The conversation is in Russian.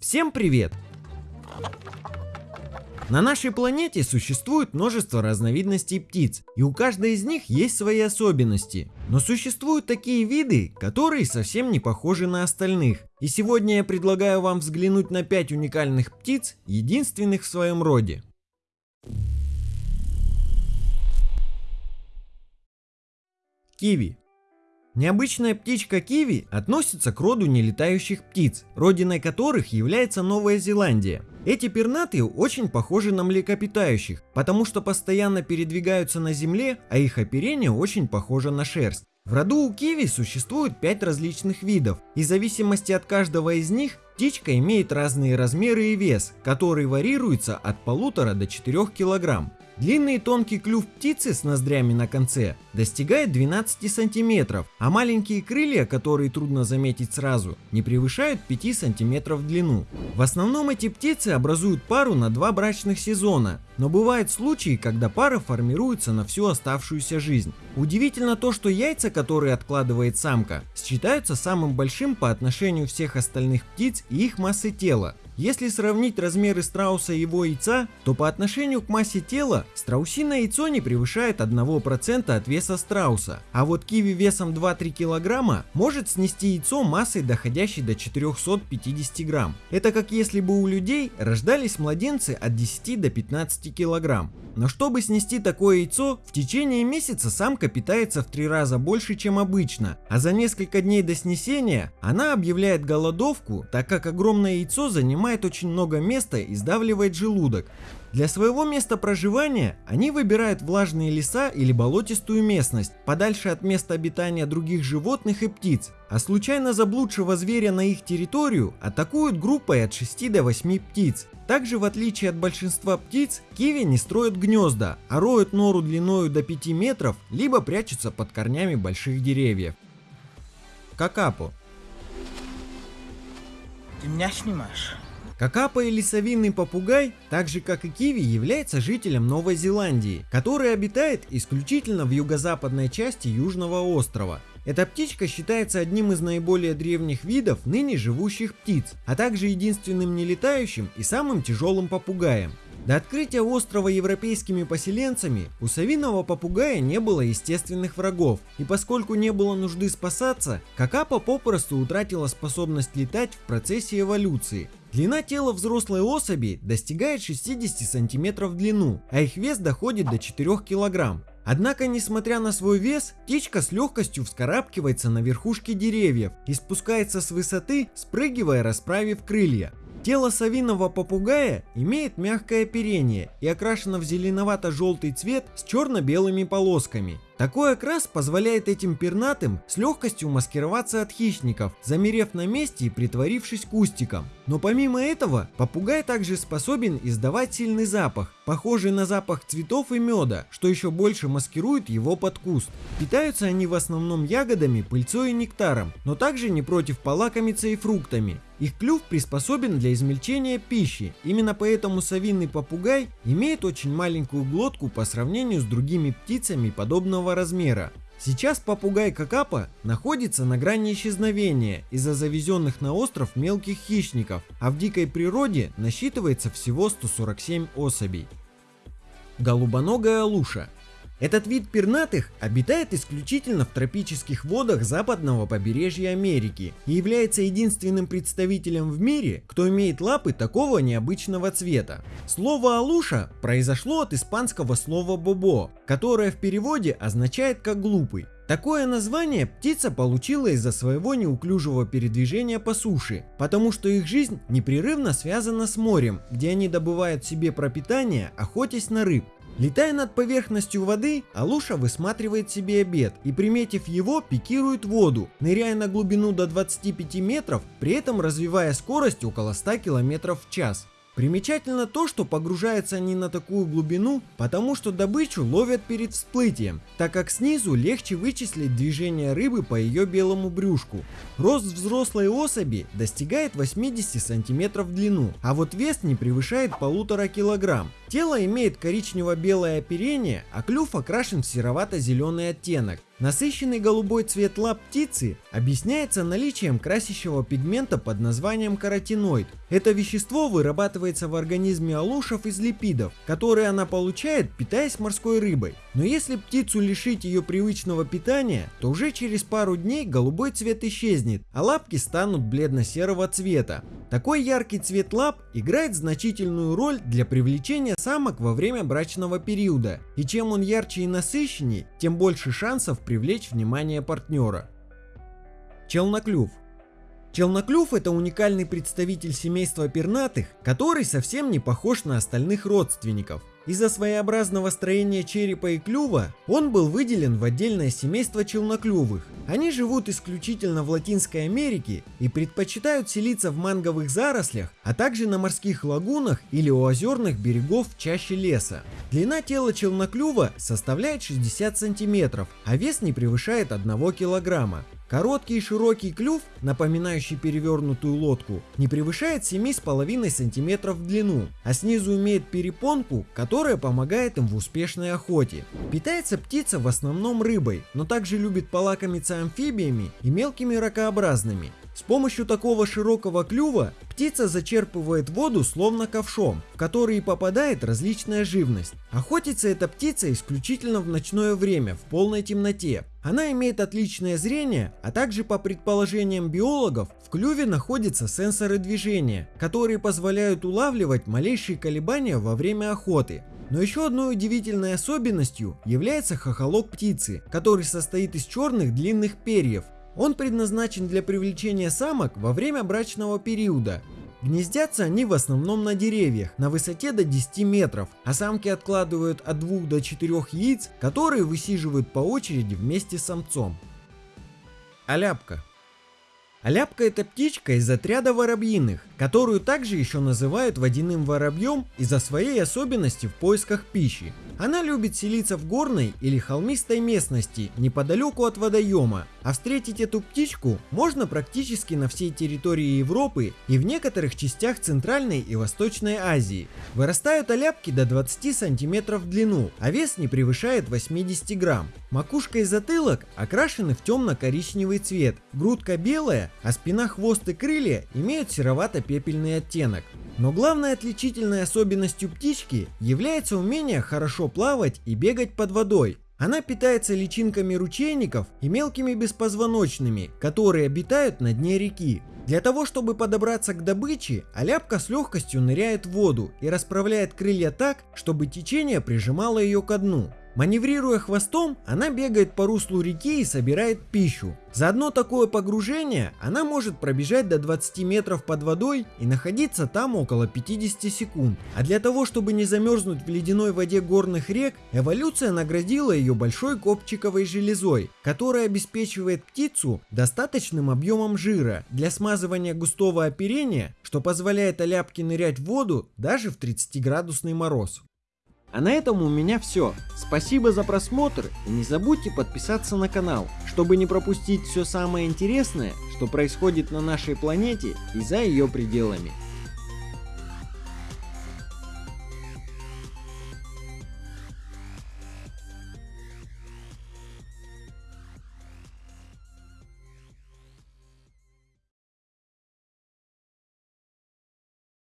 Всем привет! На нашей планете существует множество разновидностей птиц, и у каждой из них есть свои особенности. Но существуют такие виды, которые совсем не похожи на остальных. И сегодня я предлагаю вам взглянуть на 5 уникальных птиц, единственных в своем роде. Киви Необычная птичка киви относится к роду нелетающих птиц, родиной которых является Новая Зеландия. Эти пернатые очень похожи на млекопитающих, потому что постоянно передвигаются на земле, а их оперение очень похоже на шерсть. В роду у киви существует 5 различных видов, и в зависимости от каждого из них птичка имеет разные размеры и вес, который варьируется от полутора до 4 килограмм. Длинный и тонкий клюв птицы с ноздрями на конце достигает 12 сантиметров, а маленькие крылья, которые трудно заметить сразу, не превышают 5 сантиметров в длину. В основном эти птицы образуют пару на два брачных сезона, но бывают случаи, когда пара формируется на всю оставшуюся жизнь. Удивительно то, что яйца, которые откладывает самка, считаются самым большим по отношению всех остальных птиц и их массы тела. Если сравнить размеры страуса и его яйца, то по отношению к массе тела страусиное яйцо не превышает 1% от веса страуса, а вот киви весом 2-3 кг может снести яйцо массой доходящей до 450 грамм. Это как если бы у людей рождались младенцы от 10 до 15 кг. Но чтобы снести такое яйцо, в течение месяца самка питается в три раза больше, чем обычно, а за несколько дней до снесения она объявляет голодовку, так как огромное яйцо занимает очень много места и сдавливает желудок. Для своего места проживания они выбирают влажные леса или болотистую местность, подальше от места обитания других животных и птиц, а случайно заблудшего зверя на их территорию атакуют группой от 6 до 8 птиц. Также в отличие от большинства птиц, киви не строят гнезда, а роют нору длиною до 5 метров, либо прячутся под корнями больших деревьев. Какапо Ты меня снимаешь? Какапа или совиный попугай, так же как и киви, является жителем Новой Зеландии, который обитает исключительно в юго-западной части Южного острова. Эта птичка считается одним из наиболее древних видов ныне живущих птиц, а также единственным нелетающим и самым тяжелым попугаем. До открытия острова европейскими поселенцами у совиного попугая не было естественных врагов, и поскольку не было нужды спасаться, какапа попросту утратила способность летать в процессе эволюции, Длина тела взрослой особи достигает 60 см в длину, а их вес доходит до 4 кг. Однако, несмотря на свой вес, птичка с легкостью вскарабкивается на верхушки деревьев и спускается с высоты, спрыгивая, расправив крылья. Тело совиного попугая имеет мягкое оперение и окрашено в зеленовато-желтый цвет с черно-белыми полосками. Такой окрас позволяет этим пернатым с легкостью маскироваться от хищников, замерев на месте и притворившись кустиком. Но помимо этого, попугай также способен издавать сильный запах, похожий на запах цветов и меда, что еще больше маскирует его под куст. Питаются они в основном ягодами, пыльцой и нектаром, но также не против полакомиться и фруктами. Их клюв приспособен для измельчения пищи, именно поэтому совиный попугай имеет очень маленькую глотку по сравнению с другими птицами подобного размера. Сейчас попугай Какапа находится на грани исчезновения из-за завезенных на остров мелких хищников, а в дикой природе насчитывается всего 147 особей. Голубоногая луша этот вид пернатых обитает исключительно в тропических водах западного побережья Америки и является единственным представителем в мире, кто имеет лапы такого необычного цвета. Слово «алуша» произошло от испанского слова «бобо», которое в переводе означает как «глупый». Такое название птица получила из-за своего неуклюжего передвижения по суше, потому что их жизнь непрерывно связана с морем, где они добывают себе пропитание, охотясь на рыб. Летая над поверхностью воды, Алуша высматривает себе обед и, приметив его, пикирует воду, ныряя на глубину до 25 метров, при этом развивая скорость около 100 км в час. Примечательно то, что погружаются они на такую глубину, потому что добычу ловят перед всплытием, так как снизу легче вычислить движение рыбы по ее белому брюшку. Рост взрослой особи достигает 80 см в длину, а вот вес не превышает полутора килограмм. Тело имеет коричнево-белое оперение, а клюв окрашен в серовато-зеленый оттенок. Насыщенный голубой цвет лап птицы объясняется наличием красящего пигмента под названием каротиноид. Это вещество вырабатывается в организме алушев из липидов, которые она получает, питаясь морской рыбой. Но если птицу лишить ее привычного питания, то уже через пару дней голубой цвет исчезнет, а лапки станут бледно-серого цвета. Такой яркий цвет лап играет значительную роль для привлечения самок во время брачного периода, и чем он ярче и насыщеннее, тем больше шансов привлечь внимание партнера. Челноклюв. Челноклюв это уникальный представитель семейства пернатых, который совсем не похож на остальных родственников. Из-за своеобразного строения черепа и клюва он был выделен в отдельное семейство челноклювых. Они живут исключительно в Латинской Америке и предпочитают селиться в манговых зарослях, а также на морских лагунах или у озерных берегов чаще леса. Длина тела челноклюва составляет 60 сантиметров, а вес не превышает 1 килограмма. Короткий и широкий клюв, напоминающий перевернутую лодку, не превышает 7,5 см в длину, а снизу имеет перепонку, которая помогает им в успешной охоте. Питается птица в основном рыбой, но также любит полакомиться амфибиями и мелкими ракообразными. С помощью такого широкого клюва птица зачерпывает воду словно ковшом, в который попадает различная живность. Охотится эта птица исключительно в ночное время, в полной темноте. Она имеет отличное зрение, а также по предположениям биологов, в клюве находятся сенсоры движения, которые позволяют улавливать малейшие колебания во время охоты. Но еще одной удивительной особенностью является хохолок птицы, который состоит из черных длинных перьев, он предназначен для привлечения самок во время брачного периода. Гнездятся они в основном на деревьях на высоте до 10 метров, а самки откладывают от 2 до 4 яиц, которые высиживают по очереди вместе с самцом. Аляпка. Аляпка это птичка из отряда воробьиных, которую также еще называют водяным воробьем из-за своей особенности в поисках пищи. Она любит селиться в горной или холмистой местности неподалеку от водоема, а встретить эту птичку можно практически на всей территории Европы и в некоторых частях Центральной и Восточной Азии. Вырастают оляпки до 20 сантиметров в длину, а вес не превышает 80 грамм. Макушка и затылок окрашены в темно-коричневый цвет, грудка белая, а спина, хвост и крылья имеют серовато-пепельный оттенок. Но главной отличительной особенностью птички является умение хорошо плавать и бегать под водой. Она питается личинками ручейников и мелкими беспозвоночными, которые обитают на дне реки. Для того, чтобы подобраться к добыче, аляпка с легкостью ныряет в воду и расправляет крылья так, чтобы течение прижимало ее ко дну. Маневрируя хвостом, она бегает по руслу реки и собирает пищу. За одно такое погружение она может пробежать до 20 метров под водой и находиться там около 50 секунд. А для того, чтобы не замерзнуть в ледяной воде горных рек, эволюция наградила ее большой копчиковой железой, которая обеспечивает птицу достаточным объемом жира для смазывания густого оперения, что позволяет оляпке нырять в воду даже в 30 градусный мороз. А на этом у меня все. Спасибо за просмотр и не забудьте подписаться на канал, чтобы не пропустить все самое интересное, что происходит на нашей планете и за ее пределами.